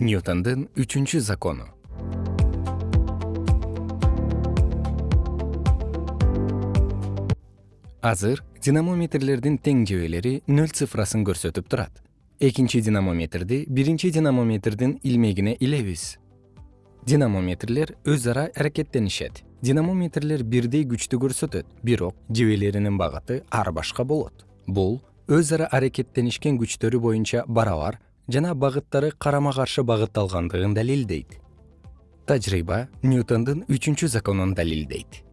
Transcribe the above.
ньютондун үчүнчү закону. Азыр динамометрлердин тең жебелери нөл цифрасын көрсөтүп турат. Экинчи динамометрди биринчи динамометрдин илмегине илебиз. Динамометрлер өз ара аракеттенишет. Динамометрлер бирдей күчтү көрсөтөт бирок жебелеринин багыты ар башка болот. Бул өз ара аракеттенишкен күчтөрү боюнча барабар жана багыттары карама каршы багытталгандыгын далилдейт. Тажрыйба ньютондун үчүнчү законун далилдейт